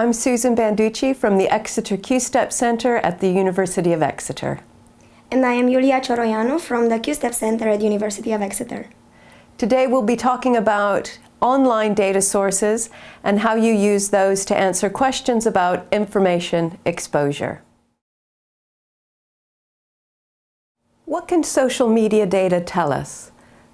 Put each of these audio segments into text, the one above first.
I'm Susan Banducci from the Exeter Q-STEP Center at the University of Exeter. And I am Iulia Cioroianu from the Q-STEP Center at University of Exeter. Today we'll be talking about online data sources and how you use those to answer questions about information exposure. What can social media data tell us?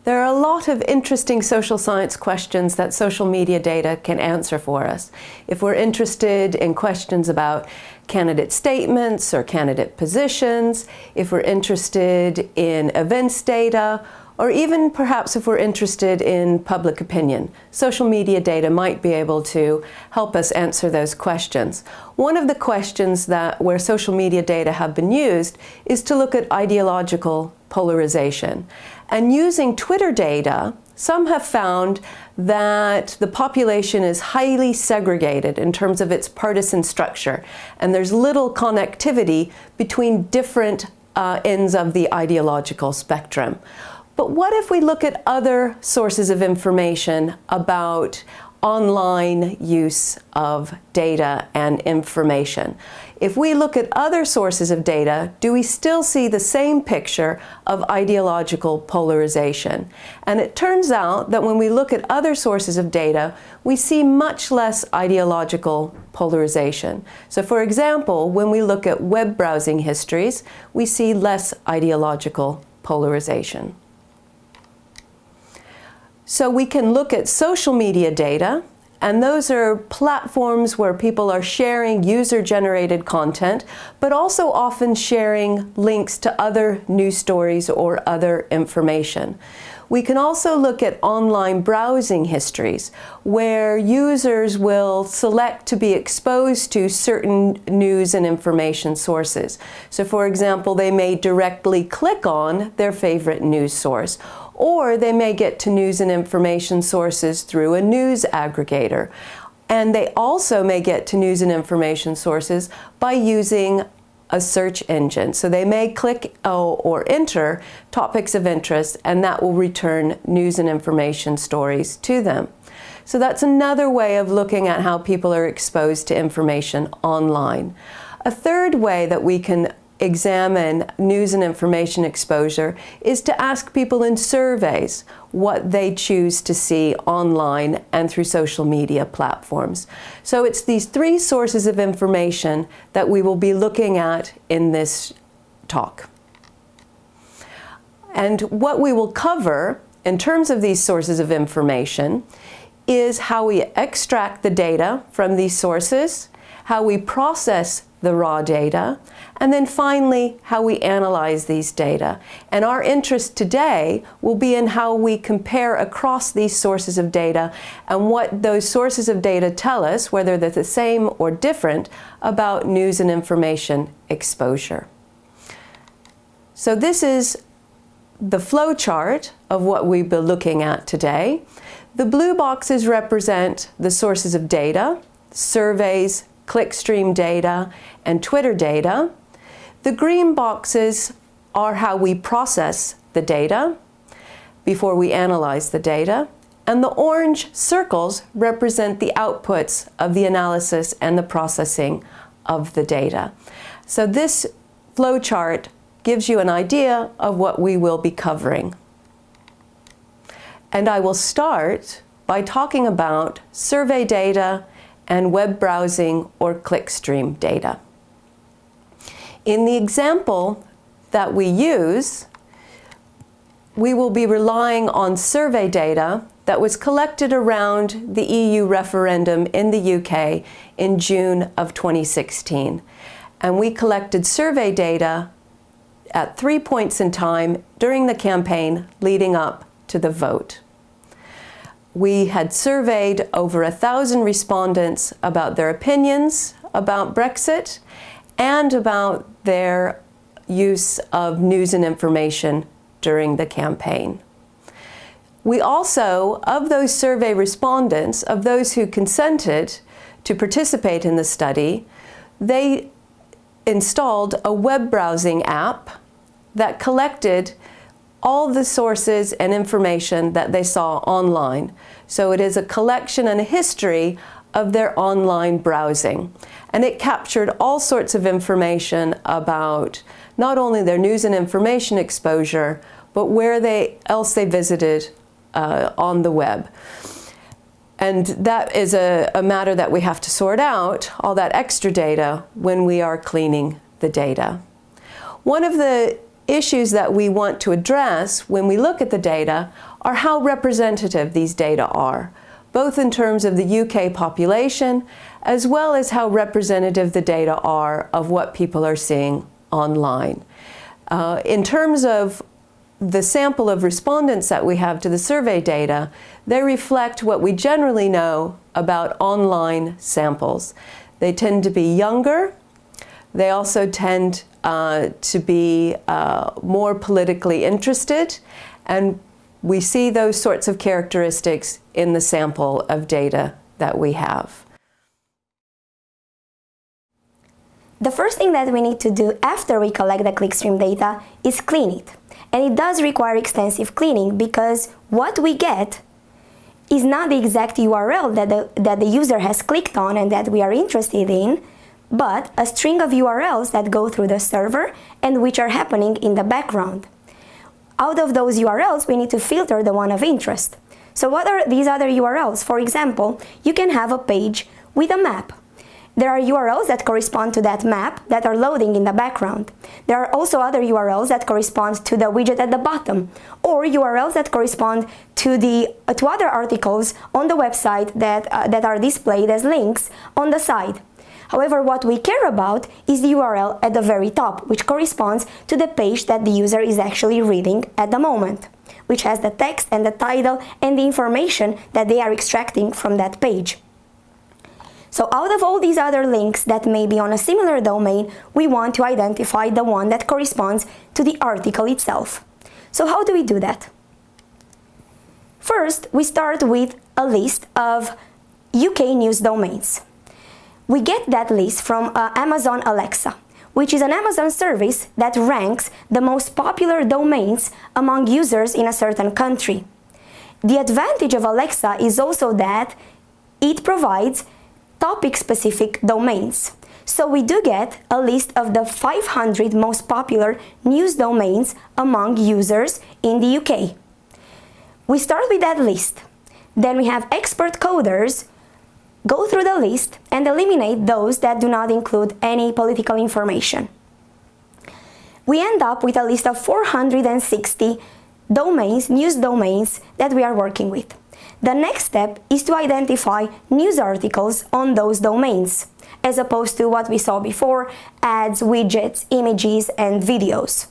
There are a lot of interesting social science questions that social media data can answer for us. If we're interested in questions about candidate statements or candidate positions, if we're interested in events data, or even perhaps if we're interested in public opinion. Social media data might be able to help us answer those questions. One of the questions that where social media data have been used is to look at ideological polarization. And using Twitter data, some have found that the population is highly segregated in terms of its partisan structure, and there's little connectivity between different uh, ends of the ideological spectrum. But what if we look at other sources of information about online use of data and information? If we look at other sources of data, do we still see the same picture of ideological polarization? And it turns out that when we look at other sources of data, we see much less ideological polarization. So for example, when we look at web browsing histories, we see less ideological polarization. So we can look at social media data, and those are platforms where people are sharing user-generated content, but also often sharing links to other news stories or other information. We can also look at online browsing histories where users will select to be exposed to certain news and information sources. So for example, they may directly click on their favorite news source or they may get to news and information sources through a news aggregator. And they also may get to news and information sources by using a search engine. So they may click or enter topics of interest and that will return news and information stories to them. So that's another way of looking at how people are exposed to information online. A third way that we can examine news and information exposure is to ask people in surveys what they choose to see online and through social media platforms. So it's these three sources of information that we will be looking at in this talk. And what we will cover in terms of these sources of information is how we extract the data from these sources, how we process the raw data, and then finally, how we analyze these data. And our interest today will be in how we compare across these sources of data and what those sources of data tell us, whether they're the same or different, about news and information exposure. So this is the flow chart of what we've been looking at today. The blue boxes represent the sources of data, surveys, clickstream data, and Twitter data. The green boxes are how we process the data before we analyze the data. And the orange circles represent the outputs of the analysis and the processing of the data. So this flowchart gives you an idea of what we will be covering. And I will start by talking about survey data and web browsing or clickstream data. In the example that we use, we will be relying on survey data that was collected around the EU referendum in the UK in June of 2016. And we collected survey data at three points in time during the campaign leading up to the vote we had surveyed over a thousand respondents about their opinions about Brexit and about their use of news and information during the campaign. We also, of those survey respondents, of those who consented to participate in the study, they installed a web browsing app that collected all the sources and information that they saw online. So it is a collection and a history of their online browsing. And it captured all sorts of information about not only their news and information exposure, but where they else they visited uh, on the web. And that is a, a matter that we have to sort out, all that extra data, when we are cleaning the data. One of the issues that we want to address when we look at the data are how representative these data are, both in terms of the UK population as well as how representative the data are of what people are seeing online. Uh, in terms of the sample of respondents that we have to the survey data, they reflect what we generally know about online samples. They tend to be younger. They also tend uh, to be uh, more politically interested. And we see those sorts of characteristics in the sample of data that we have. The first thing that we need to do after we collect the clickstream data is clean it. And it does require extensive cleaning because what we get is not the exact URL that the, that the user has clicked on and that we are interested in, but a string of URLs that go through the server and which are happening in the background. Out of those URLs, we need to filter the one of interest. So what are these other URLs? For example, you can have a page with a map there are URLs that correspond to that map that are loading in the background. There are also other URLs that correspond to the widget at the bottom, or URLs that correspond to the uh, to other articles on the website that, uh, that are displayed as links on the side. However, what we care about is the URL at the very top, which corresponds to the page that the user is actually reading at the moment, which has the text and the title and the information that they are extracting from that page. So out of all these other links that may be on a similar domain, we want to identify the one that corresponds to the article itself. So how do we do that? First, we start with a list of UK news domains. We get that list from uh, Amazon Alexa, which is an Amazon service that ranks the most popular domains among users in a certain country. The advantage of Alexa is also that it provides topic-specific domains. So we do get a list of the 500 most popular news domains among users in the UK. We start with that list. Then we have expert coders go through the list and eliminate those that do not include any political information. We end up with a list of 460 domains, news domains that we are working with. The next step is to identify news articles on those domains, as opposed to what we saw before, ads, widgets, images, and videos.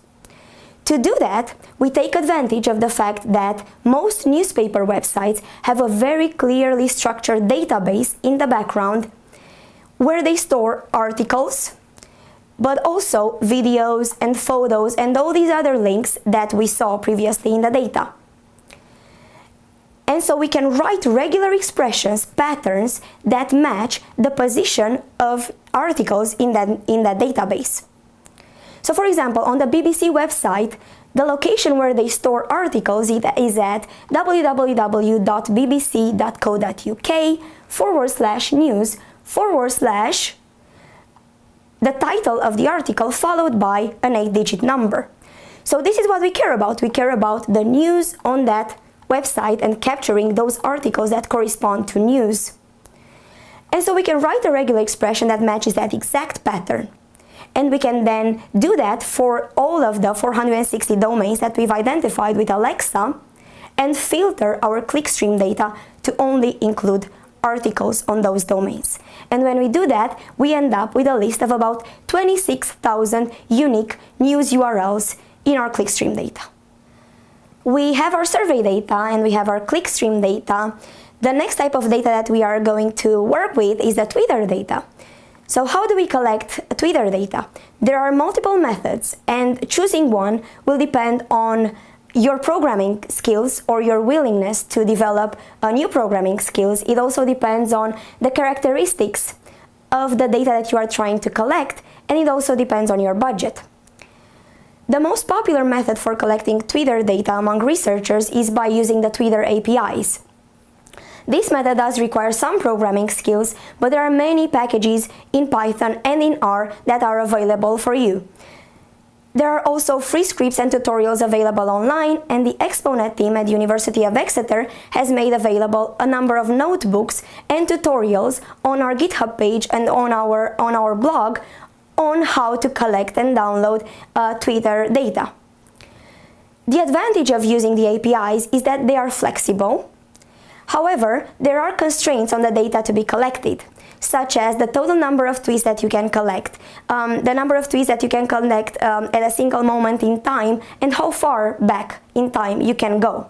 To do that, we take advantage of the fact that most newspaper websites have a very clearly structured database in the background where they store articles, but also videos and photos and all these other links that we saw previously in the data. And so we can write regular expressions, patterns that match the position of articles in that, in that database. So for example, on the BBC website, the location where they store articles is at www.bbc.co.uk forward slash news forward slash the title of the article followed by an 8-digit number. So this is what we care about. We care about the news on that website and capturing those articles that correspond to news. And so we can write a regular expression that matches that exact pattern. And we can then do that for all of the 460 domains that we've identified with Alexa and filter our clickstream data to only include articles on those domains. And when we do that, we end up with a list of about 26,000 unique news URLs in our clickstream data we have our survey data and we have our clickstream data. The next type of data that we are going to work with is the Twitter data. So how do we collect Twitter data? There are multiple methods and choosing one will depend on your programming skills or your willingness to develop new programming skills. It also depends on the characteristics of the data that you are trying to collect and it also depends on your budget. The most popular method for collecting Twitter data among researchers is by using the Twitter APIs. This method does require some programming skills, but there are many packages in Python and in R that are available for you. There are also free scripts and tutorials available online and the ExpoNet team at University of Exeter has made available a number of notebooks and tutorials on our GitHub page and on our, on our blog on how to collect and download uh, Twitter data. The advantage of using the APIs is that they are flexible. However, there are constraints on the data to be collected such as the total number of tweets that you can collect, um, the number of tweets that you can collect um, at a single moment in time, and how far back in time you can go.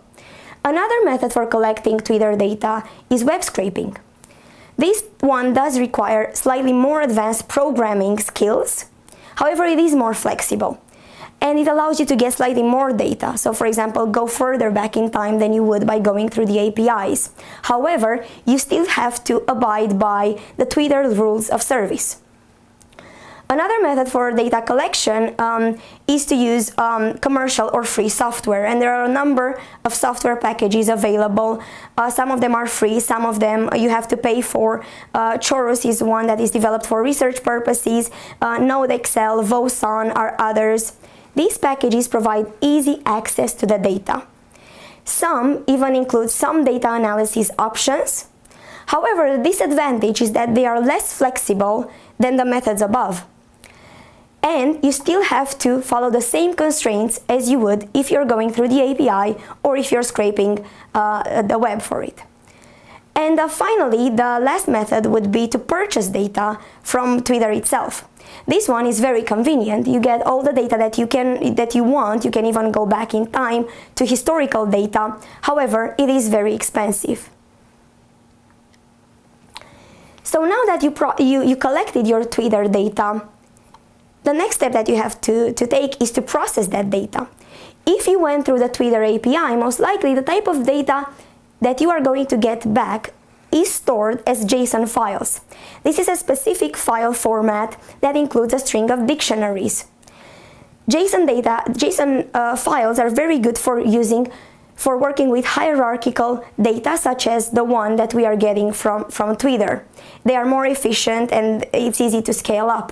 Another method for collecting Twitter data is web scraping. This one does require slightly more advanced programming skills, however it is more flexible and it allows you to get slightly more data. So for example, go further back in time than you would by going through the APIs. However, you still have to abide by the Twitter rules of service. Another method for data collection um, is to use um, commercial or free software and there are a number of software packages available. Uh, some of them are free, some of them you have to pay for. Uh, Chorus is one that is developed for research purposes, uh, NodeXL, Voson are others. These packages provide easy access to the data. Some even include some data analysis options. However, the disadvantage is that they are less flexible than the methods above. And you still have to follow the same constraints as you would if you're going through the API or if you're scraping uh, the web for it. And uh, finally, the last method would be to purchase data from Twitter itself. This one is very convenient. You get all the data that you can that you want. You can even go back in time to historical data. However, it is very expensive. So now that you, you, you collected your Twitter data, the next step that you have to, to take is to process that data. If you went through the Twitter API, most likely the type of data that you are going to get back is stored as JSON files. This is a specific file format that includes a string of dictionaries. JSON data, JSON uh, files are very good for using for working with hierarchical data such as the one that we are getting from, from Twitter. They are more efficient and it's easy to scale up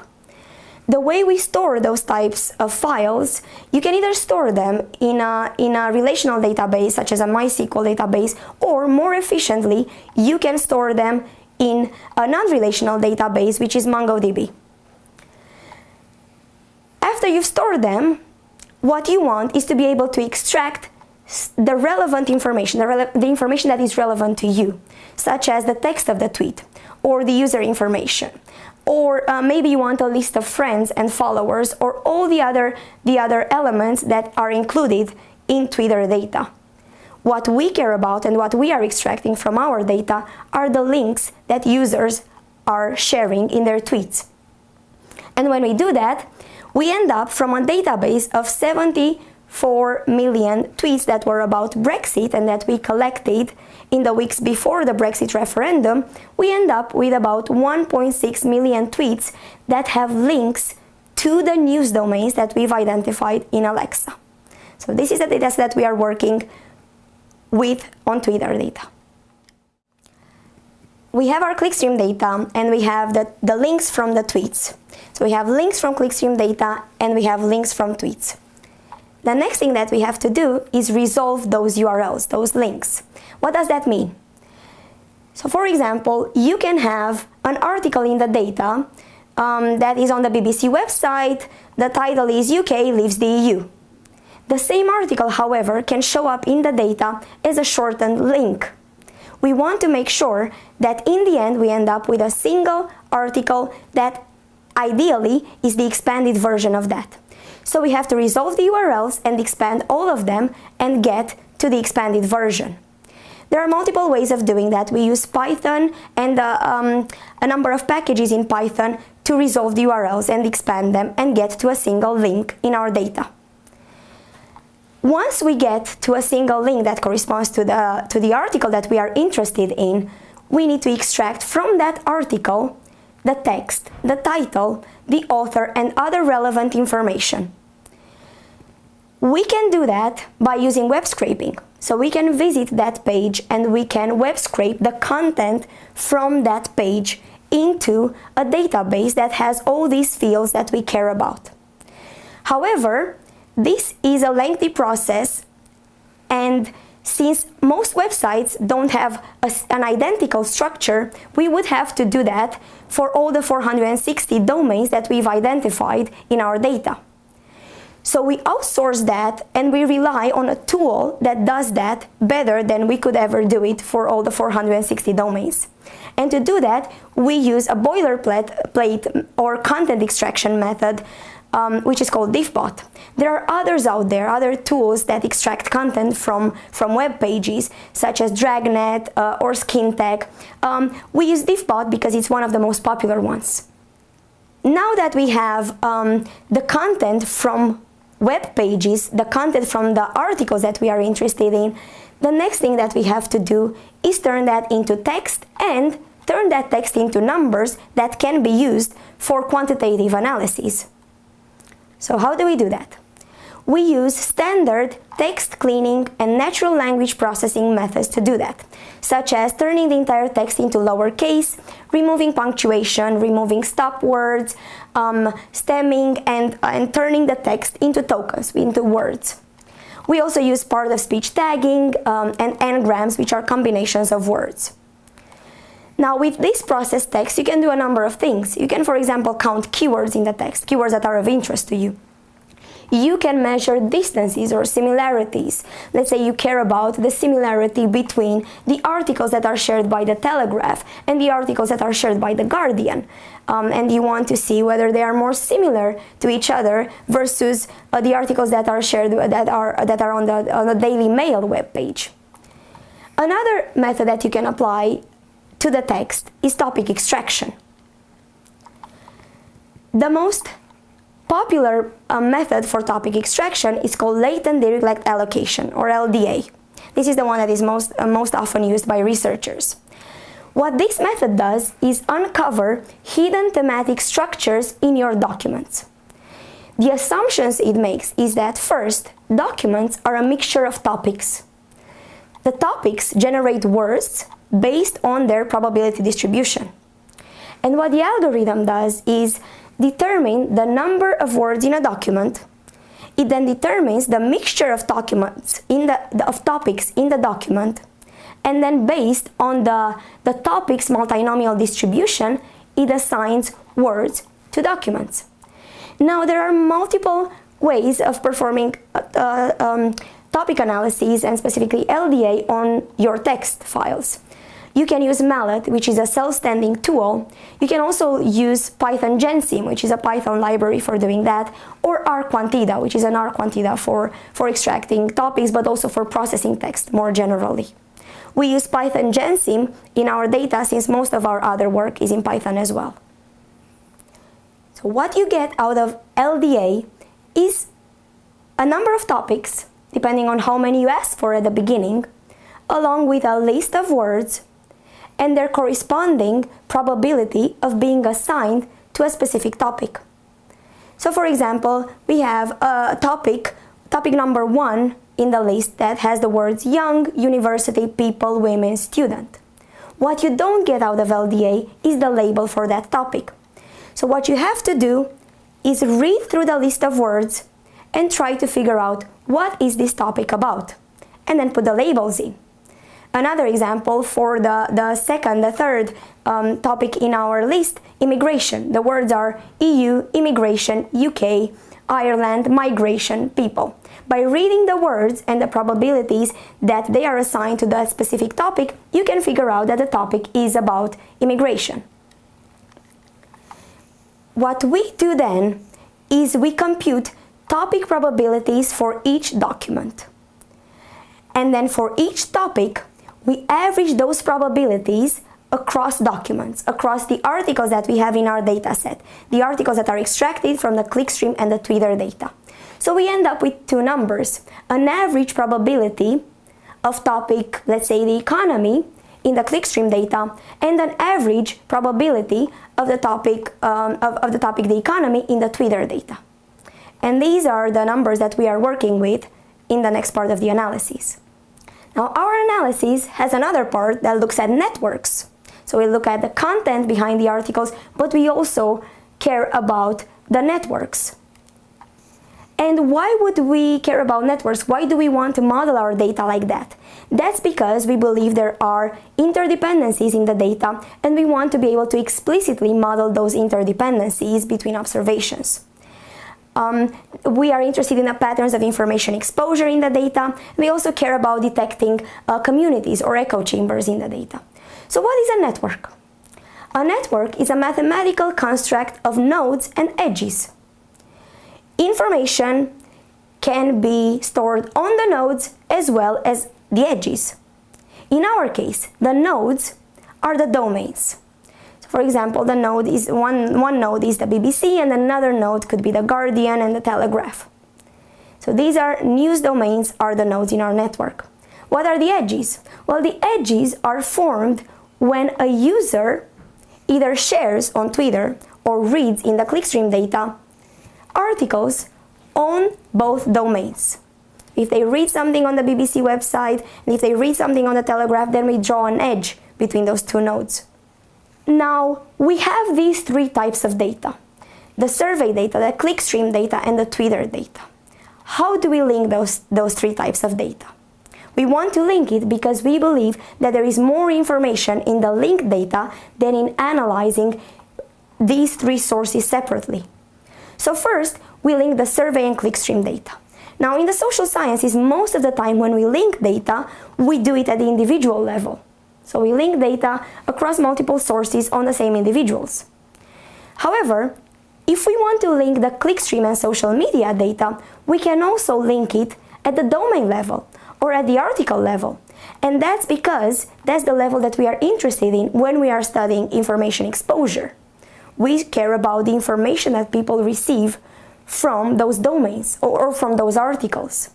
the way we store those types of files, you can either store them in a, in a relational database such as a MySQL database or more efficiently, you can store them in a non-relational database which is MongoDB. After you've stored them, what you want is to be able to extract the relevant information, the, rele the information that is relevant to you, such as the text of the tweet or the user information or uh, maybe you want a list of friends and followers or all the other, the other elements that are included in Twitter data. What we care about and what we are extracting from our data are the links that users are sharing in their tweets. And when we do that, we end up from a database of 74 million tweets that were about Brexit and that we collected in the weeks before the Brexit referendum, we end up with about 1.6 million tweets that have links to the news domains that we've identified in Alexa. So this is the data that we are working with on Twitter data. We have our clickstream data and we have the, the links from the tweets. So we have links from clickstream data and we have links from tweets. The next thing that we have to do is resolve those URLs, those links. What does that mean? So for example, you can have an article in the data um, that is on the BBC website, the title is UK leaves the EU. The same article, however, can show up in the data as a shortened link. We want to make sure that in the end we end up with a single article that ideally is the expanded version of that. So we have to resolve the URLs and expand all of them and get to the expanded version. There are multiple ways of doing that. We use Python and uh, um, a number of packages in Python to resolve the URLs and expand them and get to a single link in our data. Once we get to a single link that corresponds to the, to the article that we are interested in, we need to extract from that article the text, the title, the author and other relevant information. We can do that by using web scraping. So we can visit that page and we can web scrape the content from that page into a database that has all these fields that we care about. However, this is a lengthy process and since most websites don't have a, an identical structure, we would have to do that for all the 460 domains that we've identified in our data. So we outsource that and we rely on a tool that does that better than we could ever do it for all the 460 domains. And to do that, we use a boilerplate or content extraction method um, which is called Diffbot. There are others out there, other tools that extract content from, from web pages, such as Dragnet uh, or Skintech. Um, we use Diffbot because it's one of the most popular ones. Now that we have um, the content from web pages, the content from the articles that we are interested in, the next thing that we have to do is turn that into text and turn that text into numbers that can be used for quantitative analysis. So how do we do that? We use standard text cleaning and natural language processing methods to do that, such as turning the entire text into lowercase, removing punctuation, removing stop words, um, stemming, and, and turning the text into tokens, into words. We also use part of speech tagging um, and n-grams, which are combinations of words. Now with this processed text, you can do a number of things. You can, for example, count keywords in the text, keywords that are of interest to you. You can measure distances or similarities. Let's say you care about the similarity between the articles that are shared by the Telegraph and the articles that are shared by the Guardian. Um, and you want to see whether they are more similar to each other versus uh, the articles that are shared that are that are on the on the Daily Mail webpage. Another method that you can apply to the text is topic extraction. The most popular uh, method for topic extraction is called latent Dirichlet allocation or LDA. This is the one that is most, uh, most often used by researchers. What this method does is uncover hidden thematic structures in your documents. The assumptions it makes is that first, documents are a mixture of topics. The topics generate words based on their probability distribution. And what the algorithm does is determine the number of words in a document. It then determines the mixture of documents in the, of topics in the document. And then based on the, the topic's multinomial distribution, it assigns words to documents. Now there are multiple ways of performing uh, uh um, topic analyses and specifically LDA on your text files. You can use Mallet, which is a self-standing tool. You can also use Python Gensim, which is a Python library for doing that, or R quanteda, which is an rQuantida for, for extracting topics, but also for processing text more generally. We use Python Gensim in our data since most of our other work is in Python as well. So what you get out of LDA is a number of topics, depending on how many you ask for at the beginning, along with a list of words and their corresponding probability of being assigned to a specific topic. So for example, we have a topic, topic number one in the list that has the words young, university, people, women, student. What you don't get out of LDA is the label for that topic. So what you have to do is read through the list of words and try to figure out what is this topic about and then put the labels in. Another example for the, the second, the third um, topic in our list, immigration. The words are EU, immigration, UK, Ireland, migration, people. By reading the words and the probabilities that they are assigned to that specific topic, you can figure out that the topic is about immigration. What we do then is we compute topic probabilities for each document. And then for each topic, we average those probabilities across documents, across the articles that we have in our dataset, the articles that are extracted from the clickstream and the Twitter data. So we end up with two numbers, an average probability of topic, let's say the economy, in the clickstream data, and an average probability of the topic, um, of, of the topic the economy in the Twitter data. And these are the numbers that we are working with in the next part of the analysis. Now our analysis has another part that looks at networks. So we look at the content behind the articles, but we also care about the networks. And why would we care about networks? Why do we want to model our data like that? That's because we believe there are interdependencies in the data and we want to be able to explicitly model those interdependencies between observations. Um, we are interested in the patterns of information exposure in the data. We also care about detecting uh, communities or echo chambers in the data. So what is a network? A network is a mathematical construct of nodes and edges. Information can be stored on the nodes as well as the edges. In our case, the nodes are the domains. For example, the node is one, one node is the BBC and another node could be the Guardian and the Telegraph. So these are news domains are the nodes in our network. What are the edges? Well, the edges are formed when a user either shares on Twitter or reads in the clickstream data articles on both domains. If they read something on the BBC website and if they read something on the Telegraph, then we draw an edge between those two nodes. Now, we have these three types of data. The survey data, the clickstream data, and the Twitter data. How do we link those, those three types of data? We want to link it because we believe that there is more information in the linked data than in analyzing these three sources separately. So first, we link the survey and clickstream data. Now in the social sciences, most of the time when we link data, we do it at the individual level. So we link data across multiple sources on the same individuals. However, if we want to link the clickstream and social media data, we can also link it at the domain level or at the article level. And that's because that's the level that we are interested in when we are studying information exposure. We care about the information that people receive from those domains or, from those articles.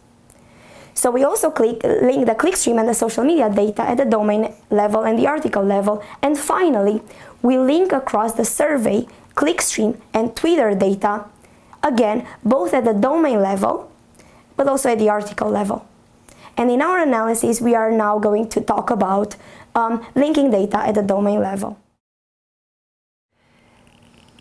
So we also click, link the clickstream and the social media data at the domain level and the article level. And finally, we link across the survey, clickstream, and Twitter data, again, both at the domain level, but also at the article level. And in our analysis, we are now going to talk about um, linking data at the domain level.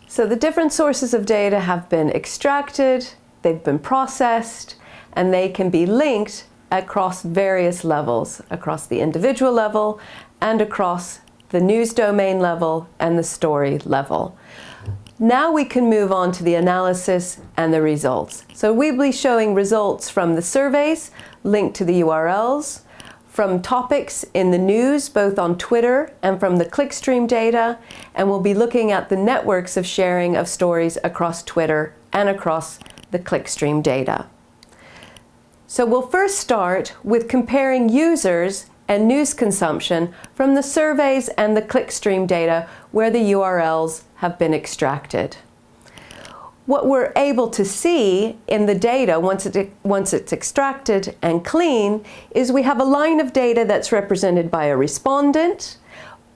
So the different sources of data have been extracted, they've been processed, and they can be linked across various levels, across the individual level and across the news domain level and the story level. Now we can move on to the analysis and the results. So we'll be showing results from the surveys linked to the URLs, from topics in the news, both on Twitter and from the clickstream data, and we'll be looking at the networks of sharing of stories across Twitter and across the clickstream data. So we'll first start with comparing users and news consumption from the surveys and the clickstream data where the URLs have been extracted. What we're able to see in the data once, it, once it's extracted and clean is we have a line of data that's represented by a respondent,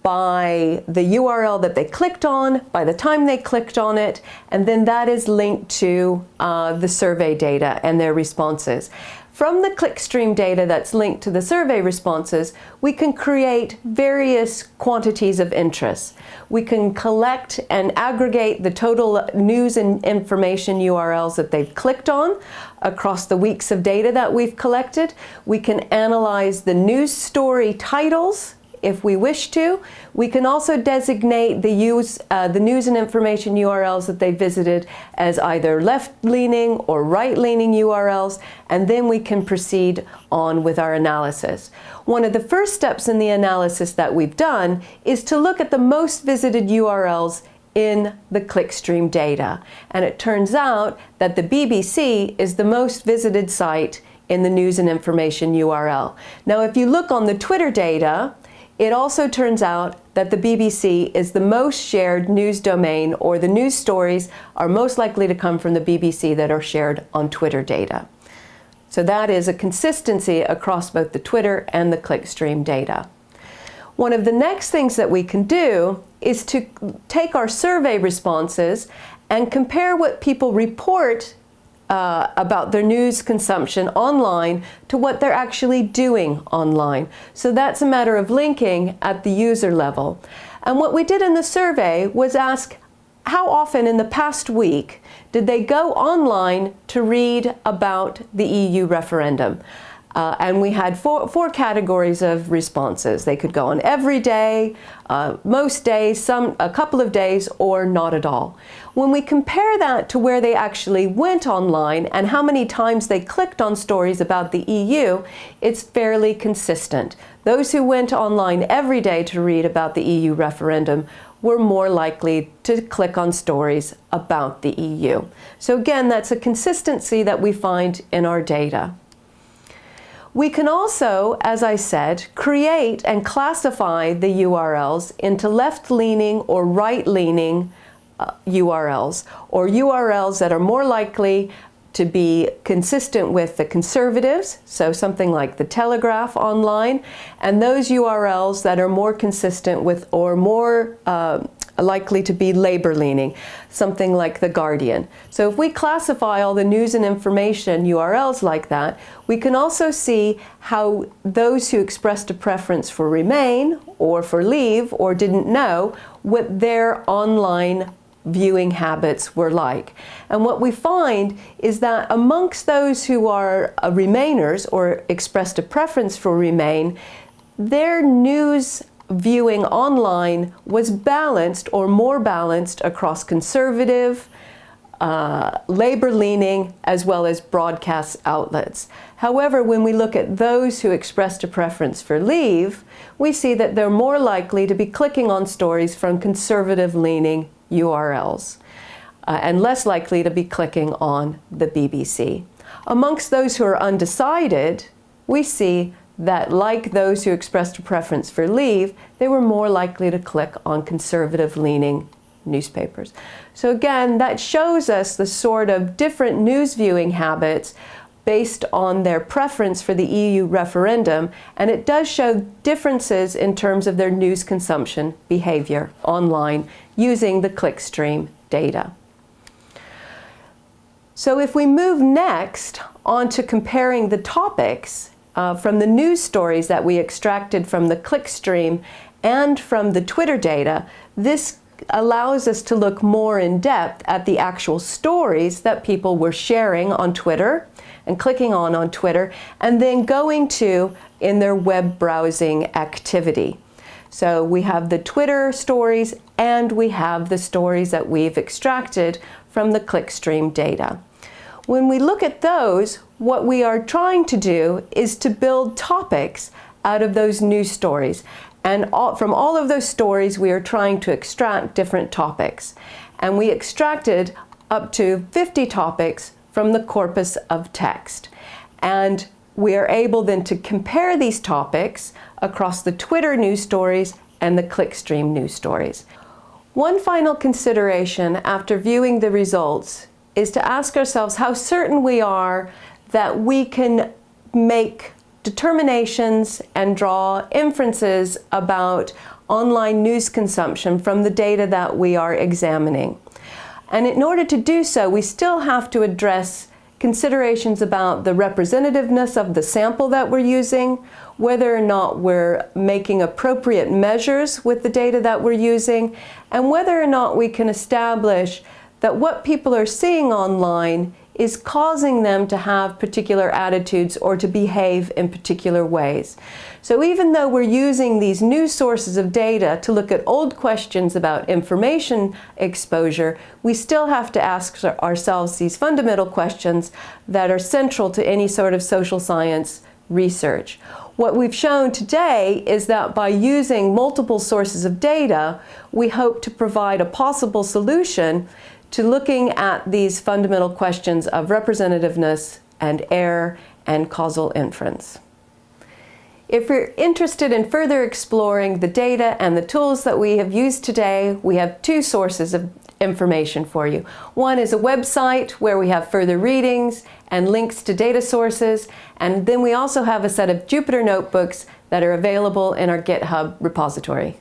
by the URL that they clicked on, by the time they clicked on it, and then that is linked to uh, the survey data and their responses. From the clickstream data that's linked to the survey responses, we can create various quantities of interest. We can collect and aggregate the total news and information URLs that they've clicked on across the weeks of data that we've collected. We can analyze the news story titles if we wish to. We can also designate the, use, uh, the news and information URLs that they visited as either left-leaning or right-leaning URLs, and then we can proceed on with our analysis. One of the first steps in the analysis that we've done is to look at the most visited URLs in the clickstream data. And it turns out that the BBC is the most visited site in the news and information URL. Now, if you look on the Twitter data, it also turns out that the BBC is the most shared news domain or the news stories are most likely to come from the BBC that are shared on Twitter data. So that is a consistency across both the Twitter and the clickstream data. One of the next things that we can do is to take our survey responses and compare what people report uh, about their news consumption online to what they're actually doing online. So that's a matter of linking at the user level. And what we did in the survey was ask how often in the past week did they go online to read about the EU referendum. Uh, and we had four, four categories of responses. They could go on every day, uh, most days, some, a couple of days, or not at all. When we compare that to where they actually went online and how many times they clicked on stories about the EU, it's fairly consistent. Those who went online every day to read about the EU referendum were more likely to click on stories about the EU. So again, that's a consistency that we find in our data. We can also, as I said, create and classify the URLs into left-leaning or right-leaning uh, URLs, or URLs that are more likely to be consistent with the conservatives, so something like the Telegraph online, and those URLs that are more consistent with or more uh, likely to be labor leaning, something like The Guardian. So if we classify all the news and information URLs like that, we can also see how those who expressed a preference for Remain or for Leave or didn't know what their online viewing habits were like. And what we find is that amongst those who are uh, Remainers or expressed a preference for Remain, their news viewing online was balanced or more balanced across conservative, uh, labor-leaning, as well as broadcast outlets. However, when we look at those who expressed a preference for leave, we see that they're more likely to be clicking on stories from conservative-leaning URLs uh, and less likely to be clicking on the BBC. Amongst those who are undecided, we see that like those who expressed a preference for leave, they were more likely to click on conservative-leaning newspapers. So again, that shows us the sort of different news viewing habits based on their preference for the EU referendum, and it does show differences in terms of their news consumption behavior online using the clickstream data. So if we move next on to comparing the topics, uh, from the news stories that we extracted from the clickstream and from the Twitter data, this allows us to look more in depth at the actual stories that people were sharing on Twitter and clicking on on Twitter and then going to in their web browsing activity. So we have the Twitter stories and we have the stories that we've extracted from the clickstream data. When we look at those, what we are trying to do is to build topics out of those news stories. And all, from all of those stories, we are trying to extract different topics. And we extracted up to 50 topics from the corpus of text. And we are able then to compare these topics across the Twitter news stories and the clickstream news stories. One final consideration after viewing the results is to ask ourselves how certain we are that we can make determinations and draw inferences about online news consumption from the data that we are examining. And in order to do so, we still have to address considerations about the representativeness of the sample that we're using, whether or not we're making appropriate measures with the data that we're using, and whether or not we can establish that what people are seeing online is causing them to have particular attitudes or to behave in particular ways. So even though we're using these new sources of data to look at old questions about information exposure, we still have to ask ourselves these fundamental questions that are central to any sort of social science research. What we've shown today is that by using multiple sources of data, we hope to provide a possible solution to looking at these fundamental questions of representativeness and error and causal inference. If you're interested in further exploring the data and the tools that we have used today, we have two sources of information for you. One is a website where we have further readings and links to data sources, and then we also have a set of Jupyter notebooks that are available in our GitHub repository.